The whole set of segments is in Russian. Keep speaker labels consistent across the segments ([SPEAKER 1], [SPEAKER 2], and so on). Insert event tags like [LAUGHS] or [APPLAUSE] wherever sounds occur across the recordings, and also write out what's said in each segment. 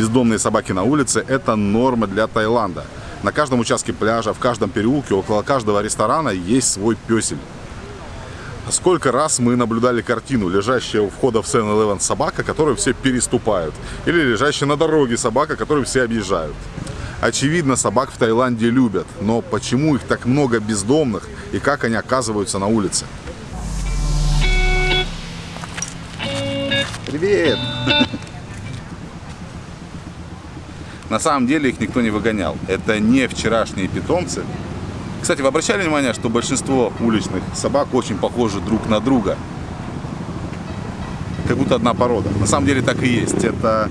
[SPEAKER 1] бездомные собаки на улице – это норма для Таиланда. На каждом участке пляжа, в каждом переулке, около каждого ресторана есть свой песель. Сколько раз мы наблюдали картину, лежащая у входа в 7-Eleven собака, которую все переступают. Или лежащая на дороге собака, которую все объезжают. Очевидно, собак в Таиланде любят, но почему их так много бездомных и как они оказываются на улице? Привет! [LAUGHS] На самом деле их никто не выгонял. Это не вчерашние питомцы. Кстати, вы обращали внимание, что большинство уличных собак очень похожи друг на друга? Как будто одна порода. На самом деле так и есть. Это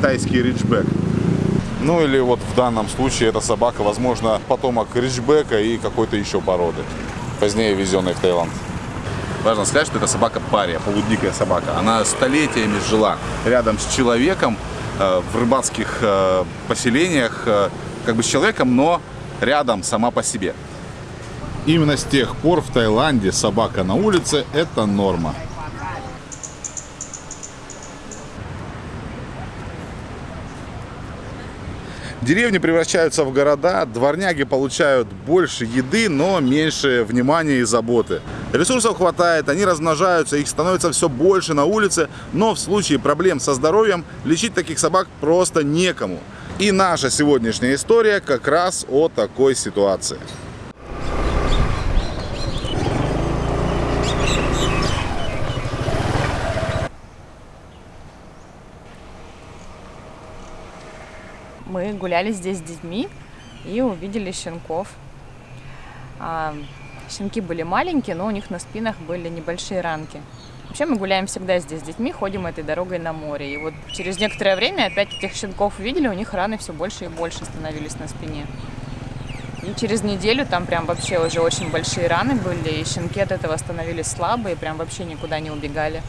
[SPEAKER 1] тайский риджбек. Ну или вот в данном случае эта собака, возможно, потомок риджбека и какой-то еще породы, позднее везенной в Таиланд. Важно сказать, что это собака пария, полудикая собака. Она столетиями жила рядом с человеком в рыбацких э, поселениях, э, как бы с человеком, но рядом сама по себе. Именно с тех пор в Таиланде собака на улице – это норма. Деревни превращаются в города, дворняги получают больше еды, но меньше внимания и заботы. Ресурсов хватает, они размножаются, их становится все больше на улице, но в случае проблем со здоровьем лечить таких собак просто некому. И наша сегодняшняя история как раз о такой ситуации.
[SPEAKER 2] Мы гуляли здесь с детьми и увидели щенков. А, щенки были маленькие, но у них на спинах были небольшие ранки. Вообще мы гуляем всегда здесь с детьми, ходим этой дорогой на море. И вот через некоторое время опять этих щенков увидели, у них раны все больше и больше становились на спине. И через неделю там прям вообще уже очень большие раны были, и щенки от этого становились слабые, прям вообще никуда не убегали.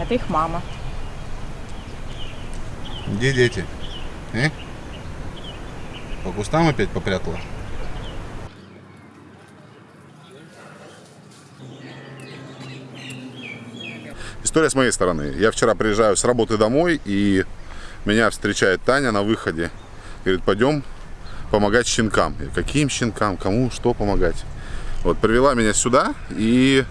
[SPEAKER 2] Это их мама.
[SPEAKER 1] Где дети? Э? По кустам опять попрятала? История с моей стороны. Я вчера приезжаю с работы домой, и меня встречает Таня на выходе. Говорит, пойдем помогать щенкам. Я, Каким щенкам? Кому что помогать? Вот, привела меня сюда, и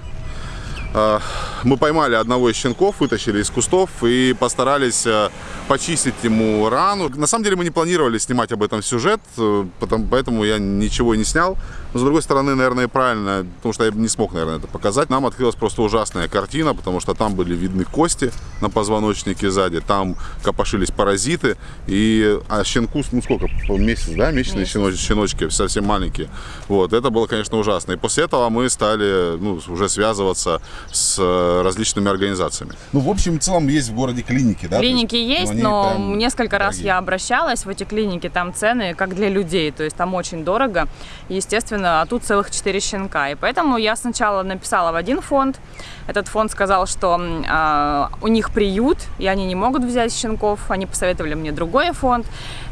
[SPEAKER 1] мы поймали одного из щенков, вытащили из кустов и постарались э, почистить ему рану. На самом деле мы не планировали снимать об этом сюжет, э, поэтому я ничего не снял. Но с другой стороны, наверное, правильно, потому что я не смог, наверное, это показать. Нам открылась просто ужасная картина, потому что там были видны кости на позвоночнике сзади, там копошились паразиты. И а щенку, ну сколько, месяц, да, месячные щеночки, щеночки, совсем маленькие. Вот, это было, конечно, ужасно. И после этого мы стали ну, уже связываться с э, различными организациями. Ну, в общем, в целом есть в городе клиники, да?
[SPEAKER 2] Клиники есть, но несколько раз
[SPEAKER 1] дорогие.
[SPEAKER 2] я обращалась в эти клиники, там цены как для людей, то есть там очень дорого, естественно, а тут целых 4 щенка. И поэтому я сначала написала в один фонд, этот фонд сказал, что э, у них приют, и они не могут взять щенков, они посоветовали мне другой фонд.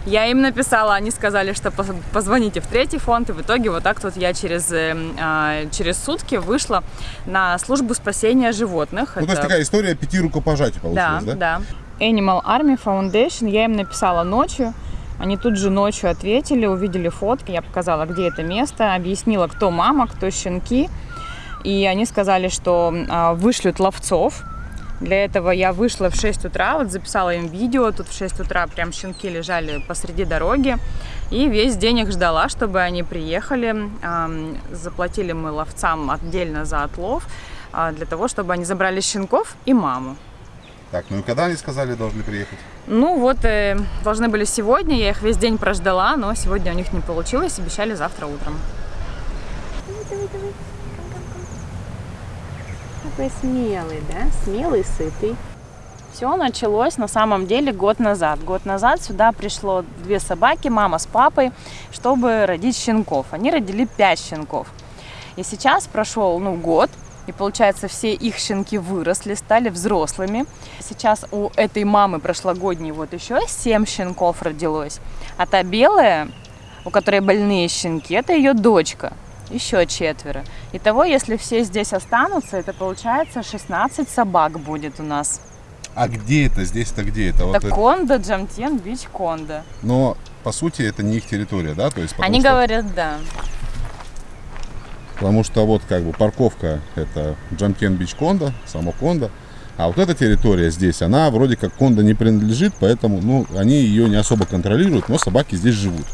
[SPEAKER 2] Я им написала, они сказали, что позвоните в третий фонд, и в итоге вот так вот я через, э, через сутки вышла на службу спасения животных.
[SPEAKER 1] Ну, Это... то есть такая история пяти рукопожатий получилась,
[SPEAKER 2] да? Да, да. Animal Army Foundation, я им написала ночью, они тут же ночью ответили, увидели фотки, я показала, где это место, объяснила, кто мама, кто щенки, и они сказали, что э, вышлют ловцов, для этого я вышла в 6 утра, вот записала им видео, тут в 6 утра прям щенки лежали посреди дороги. И весь день их ждала, чтобы они приехали. Заплатили мы ловцам отдельно за отлов, а, для того, чтобы они забрали щенков и маму.
[SPEAKER 1] Так, ну и когда они сказали, должны приехать?
[SPEAKER 2] Ну вот, э, должны были сегодня, я их весь день прождала, но сегодня у них не получилось, обещали завтра утром.
[SPEAKER 3] Давай, давай, давай. Какой смелый, да? Смелый, сытый.
[SPEAKER 2] Все началось на самом деле год назад. Год назад сюда пришло две собаки, мама с папой, чтобы родить щенков. Они родили пять щенков. И сейчас прошел ну, год, и получается, все их щенки выросли, стали взрослыми. Сейчас у этой мамы прошлогодней вот еще 7 щенков родилось. А та белая, у которой больные щенки, это ее дочка еще четверо. Итого, если все здесь останутся, это получается 16 собак будет у нас.
[SPEAKER 1] А где это? Здесь-то где это? Вот
[SPEAKER 2] Это
[SPEAKER 1] это-
[SPEAKER 2] Кондо, Джамтен, Бич Кондо.
[SPEAKER 1] Но по сути это не их территория, да? То есть,
[SPEAKER 2] Они
[SPEAKER 1] что-
[SPEAKER 2] говорят, да.
[SPEAKER 1] Потому что вот как бы парковка это Джамкен Бич Кондо, само Кондо. А вот эта территория здесь, она вроде как Кондо не принадлежит, поэтому ну, они ее не особо контролируют, но собаки здесь живут.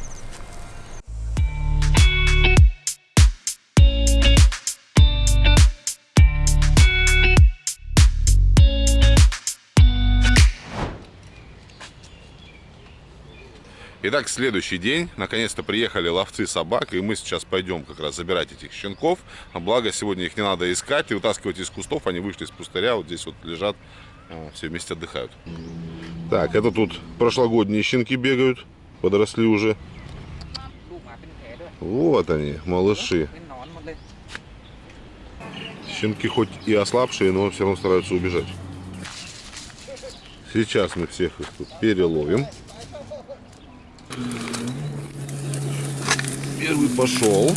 [SPEAKER 1] Итак, следующий день. Наконец-то приехали ловцы собак, и мы сейчас пойдем как раз забирать этих щенков. Благо, сегодня их не надо искать и вытаскивать из кустов. Они вышли из пустыря, вот здесь вот лежат, а, все вместе отдыхают. Так, это тут прошлогодние щенки бегают, подросли уже. Вот они, малыши. Щенки хоть и ослабшие, но все равно стараются убежать. Сейчас мы всех их тут переловим. Первый пошел.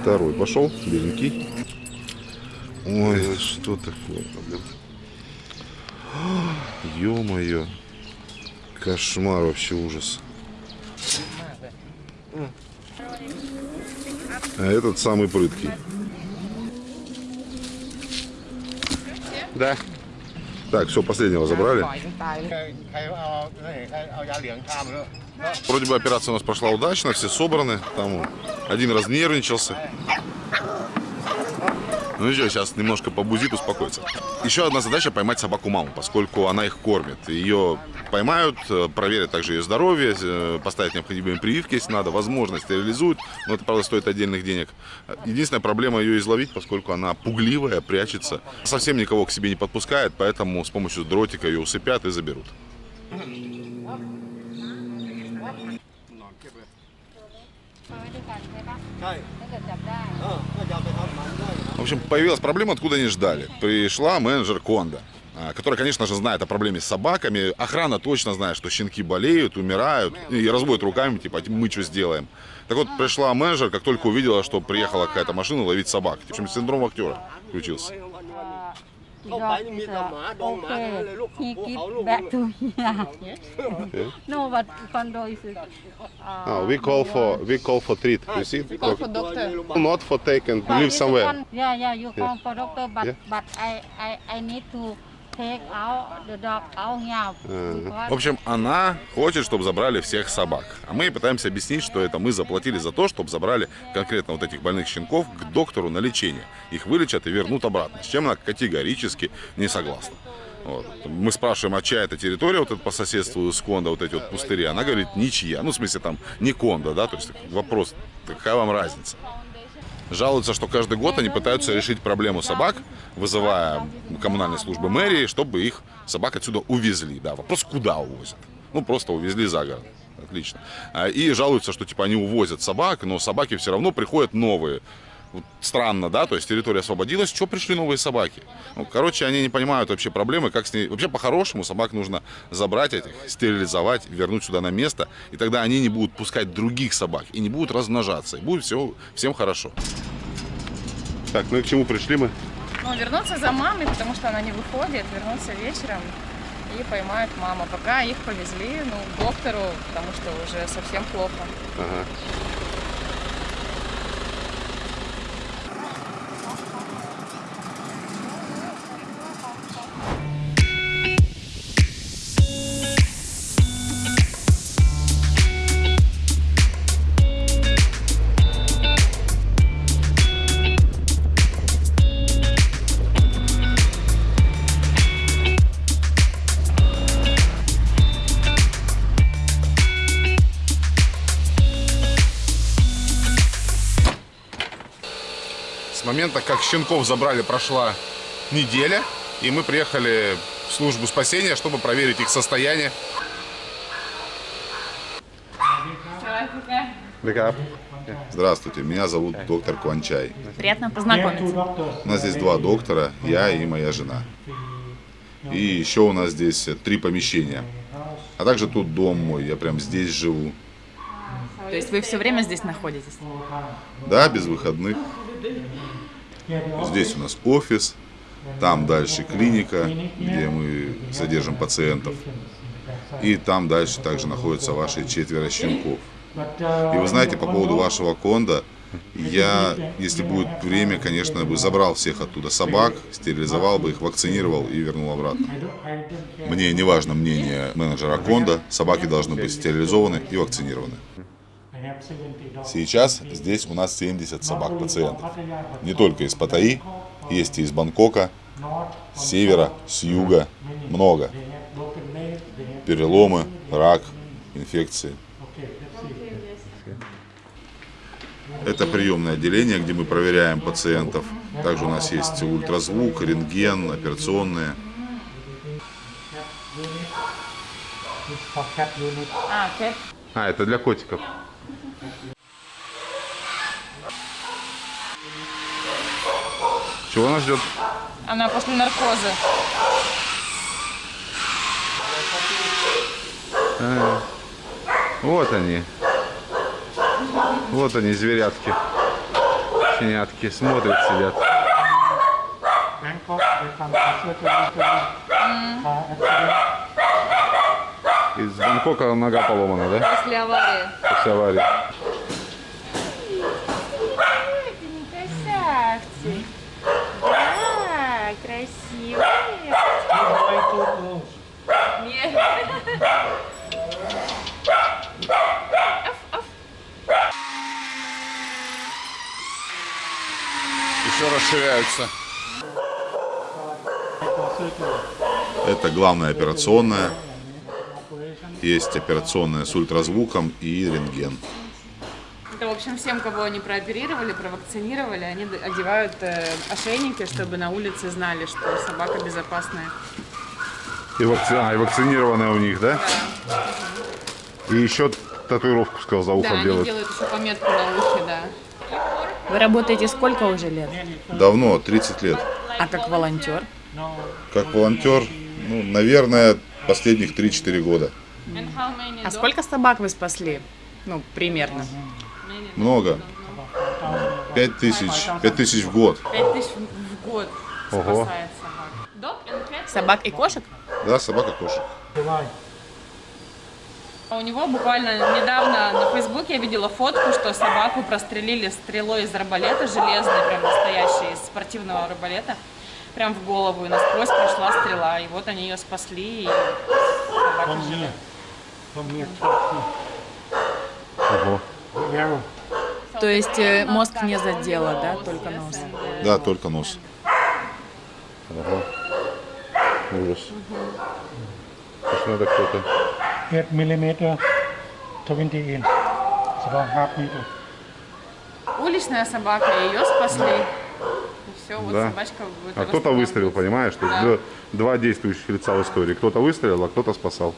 [SPEAKER 1] Второй пошел, беленький. Ой, что такое? блин? Ё-моё. Кошмар вообще ужас. А этот самый прыткий. Да. Так, все, последнего забрали. Вроде бы операция у нас прошла удачно, все собраны. Там один разнервничался. Ну ничего, сейчас немножко побузит, успокоится. Еще одна задача поймать собаку маму, поскольку она их кормит. Ее поймают, э, проверят также ее здоровье, э, поставят необходимые прививки, если надо, возможно, стерилизуют, но это, правда, стоит отдельных денег. Единственная проблема ее изловить, поскольку она пугливая, прячется, совсем никого к себе не подпускает, поэтому с помощью дротика ее усыпят и заберут. В общем, появилась проблема, откуда не ждали. Пришла менеджер Конда, а, которая, конечно же, знает о проблеме с собаками. Охрана точно знает, что щенки болеют, умирают и разводят руками, типа, «А мы что сделаем. Так вот, пришла менеджер, как только увидела, что приехала какая-то машина ловить собак. В общем, синдром актера включился.
[SPEAKER 4] เข้าไปนี่มีแต่หมาดองหมาทั้งนั้นเลยลูก
[SPEAKER 5] he
[SPEAKER 4] ภู
[SPEAKER 5] give
[SPEAKER 4] เขาลูก
[SPEAKER 5] back to here. no, but condo is. Uh,
[SPEAKER 1] Ah, we call for we call for treat. You see? Not for take and
[SPEAKER 5] but
[SPEAKER 1] live
[SPEAKER 5] it's
[SPEAKER 1] somewhere.
[SPEAKER 5] one- Yeah, yeah, you call for doctor, but
[SPEAKER 1] Yeah.
[SPEAKER 5] but I I I need to because
[SPEAKER 1] В общем, она хочет, чтобы забрали всех собак. А мы пытаемся объяснить, что это мы заплатили за то, чтобы забрали конкретно вот этих больных щенков к доктору на лечение. Их вылечат и вернут обратно. С чем она категорически не согласна. Вот. Мы спрашиваем, а чья это территория, вот это по соседству с Кондо, вот эти вот пустыри. Она говорит, ничья. Ну, в смысле, там, не Кондо, да, то есть вопрос, какая вам разница? Жалуются, что каждый год они пытаются решить проблему собак, вызывая коммунальные службы мэрии, чтобы их собак отсюда увезли. Да, вопрос, куда увозят? Ну, просто увезли за город. Отлично. А, И жалуются, что типа они увозят собак, но собаки все равно приходят новые. Вот странно, да, то есть территория освободилась, что пришли новые собаки? Ну, короче, они не понимают вообще проблемы, как с ней... Вообще, по-хорошему, собак нужно забрать этих, стерилизовать, вернуть сюда на место, и тогда они не будут пускать других собак, и не будут размножаться, и будет все, всем хорошо. Так, ну и к чему пришли мы?
[SPEAKER 2] Ну, вернуться за мамой, потому что она не выходит, вернуться вечером и поймают маму. Пока их повезли, ну, к доктору, потому что уже совсем плохо.
[SPEAKER 1] Ага. Момента, как щенков забрали, прошла неделя, и мы приехали в службу спасения, чтобы проверить их состояние. Здравствуйте, меня зовут доктор Кванчай.
[SPEAKER 2] Приятно познакомиться.
[SPEAKER 1] У нас здесь два доктора, я и моя жена. И еще у нас здесь три помещения. А также тут дом мой, я прям здесь живу.
[SPEAKER 2] То есть вы все время здесь находитесь?
[SPEAKER 1] Да, без выходных. Здесь у нас офис, там дальше клиника, где мы содержим пациентов. И там дальше также находятся ваши четверо щенков. И вы знаете, по поводу вашего конда, я, если будет время, конечно, бы забрал всех оттуда собак, стерилизовал бы их, вакцинировал и вернул обратно. Мне не важно мнение менеджера конда, собаки должны быть стерилизованы и вакцинированы. Сейчас здесь у нас 70 собак-пациентов. Не только из Паттайи, есть и из Бангкока, с севера, с юга, много. Переломы, рак, инфекции. Это приемное отделение, где мы проверяем пациентов. Также у нас есть ультразвук, рентген, операционные.
[SPEAKER 2] А.
[SPEAKER 1] А, это для котиков. Чего нас ждет?
[SPEAKER 2] Она после наркоза.
[SPEAKER 1] А, вот они. Вот они, зверятки. Щенятки. Смотрят, сидят. Из Бангкока нога поломана, да?
[SPEAKER 2] После аварии.
[SPEAKER 1] После аварии. Расширяются. Это главная операционная. Есть операционная с ультразвуком и рентген.
[SPEAKER 2] Это, в общем, всем, кого они прооперировали, провакцинировали, они одевают э, ошейники, чтобы на улице знали, что собака безопасная.
[SPEAKER 1] И, вакци... а, и вакцинированная у них, да? И еще татуировку, сказал, за
[SPEAKER 2] Да,
[SPEAKER 1] ухом
[SPEAKER 2] они
[SPEAKER 1] делают.
[SPEAKER 2] делают еще пометку на ухе, да.
[SPEAKER 6] Вы работаете сколько уже лет?
[SPEAKER 1] Давно, 30 лет.
[SPEAKER 6] А как волонтер?
[SPEAKER 1] Как волонтер, ну, наверное, последних 3-4 года.
[SPEAKER 6] А сколько собак вы спасли? Ну, примерно.
[SPEAKER 1] Много. 5 тысяч, 5 тысяч в год.
[SPEAKER 2] 5 тысяч в год
[SPEAKER 1] Ого.
[SPEAKER 2] спасает собак.
[SPEAKER 6] Собак и кошек?
[SPEAKER 1] Да, собака кошек.
[SPEAKER 2] А У него буквально недавно на Фейсбуке я видела фотку, что собаку прострелили стрелой из арбалета, железной, прям настоящей, из спортивного арбалета. Прям в голову и насквозь прошла стрела. И вот они ее спасли, и собака жива.
[SPEAKER 1] Ого.
[SPEAKER 7] here. Arrow.
[SPEAKER 6] То есть э, мозг не задела, да, только нос?
[SPEAKER 1] Да, только нос. Ого. Ужас. Что надо кто-то.
[SPEAKER 7] 8 millimeter, 20 inch. It's about half meter.
[SPEAKER 2] Уличная собака, ее спасли. И все, вот
[SPEAKER 1] Да.
[SPEAKER 2] собачка
[SPEAKER 1] А кто-то выстрелил, понимаешь? Есть
[SPEAKER 2] Да.
[SPEAKER 1] два действующих лица в истории. Кто-то выстрелил, а кто-то спасал.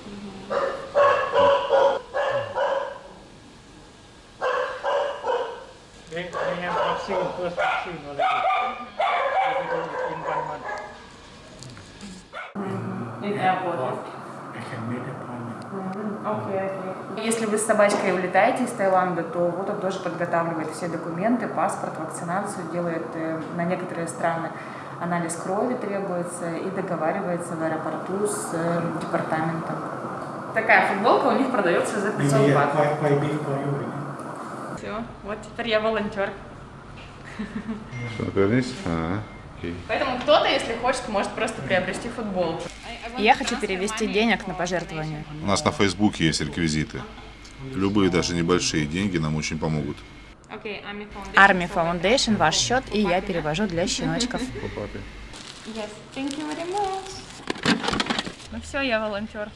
[SPEAKER 7] In. I can appointment.
[SPEAKER 2] Если вы с собачкой улетаете из Таиланда, то вот он тоже подготавливает все документы, паспорт, вакцинацию, делает э, на некоторые страны анализ крови требуется и договаривается в аэропорту с э, департаментом. Такая футболка у них продается за 500
[SPEAKER 7] Maybe
[SPEAKER 2] бат. Все, вот теперь я волонтер.
[SPEAKER 1] Что, вернись? А, окей.
[SPEAKER 2] Поэтому кто-то, если хочет, может просто приобрести футболку.
[SPEAKER 6] Я хочу перевести денег на пожертвование.
[SPEAKER 1] У нас на Фейсбуке есть реквизиты. Любые, даже небольшие деньги нам очень помогут.
[SPEAKER 2] Army Foundation.
[SPEAKER 6] Army Foundation, ваш счет, и я перевожу для щеночков.
[SPEAKER 1] По папе.
[SPEAKER 2] Yes, thank you very much. Ну все, я волонтер.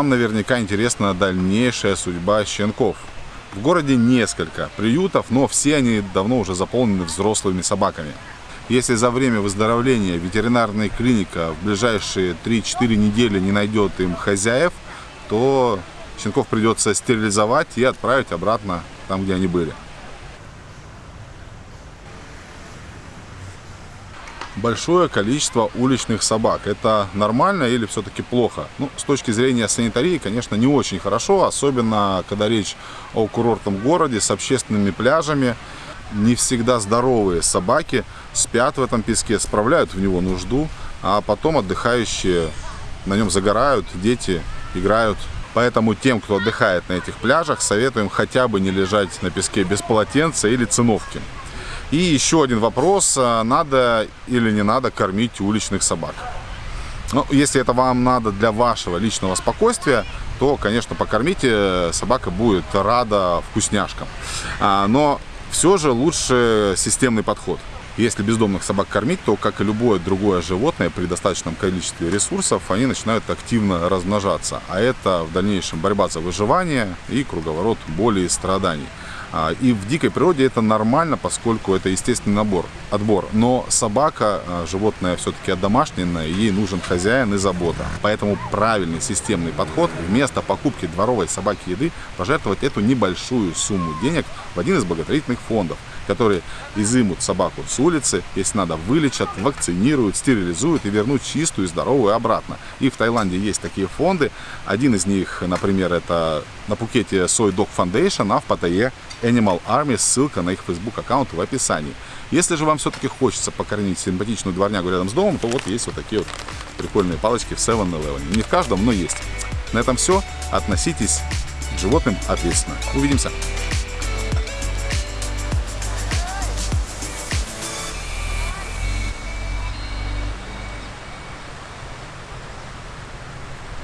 [SPEAKER 1] Вам наверняка интересна дальнейшая судьба щенков. В городе несколько приютов, но все они давно уже заполнены взрослыми собаками. Если за время выздоровления ветеринарная клиника в ближайшие 3-4 недели не найдет им хозяев, то щенков придется стерилизовать и отправить обратно там, где они были. Большое количество уличных собак. Это нормально или все-таки плохо? Ну, с точки зрения санитарии, конечно, не очень хорошо, особенно когда речь о курортном городе с общественными пляжами. Не всегда здоровые собаки спят в этом песке, справляют в него нужду, а потом отдыхающие на нем загорают, дети играют. Поэтому тем, кто отдыхает на этих пляжах, советуем хотя бы не лежать на песке без полотенца или циновки. И еще один вопрос, а, надо или не надо кормить уличных собак. Ну, если это вам надо для вашего личного спокойствия, то, конечно, покормите, собака будет рада вкусняшкам. А, но все же лучше системный подход. Если бездомных собак кормить, то, как и любое другое животное, при достаточном количестве ресурсов, они начинают активно размножаться. А это в дальнейшем борьба за выживание и круговорот боли и страданий. А, и в дикой природе это нормально, поскольку это естественный набор, отбор. Но собака, а, животное все-таки домашнее, ей нужен хозяин и забота. Поэтому правильный системный подход вместо покупки дворовой собаки еды пожертвовать эту небольшую сумму денег в один из благотворительных фондов которые изымут собаку с улицы, если надо, вылечат, вакцинируют, стерилизуют и вернут чистую и здоровую обратно. И в Таиланде есть такие фонды. Один из них, например, это на Пукете Soy Dog Foundation, а в Паттайе Animal Army. Ссылка на их Facebook аккаунт в описании. Если же вам все-таки хочется покормить симпатичную дворнягу рядом с домом, то вот есть вот такие вот прикольные палочки в 7-Eleven. Не в каждом, но есть. На этом все. Относитесь к животным ответственно. Увидимся.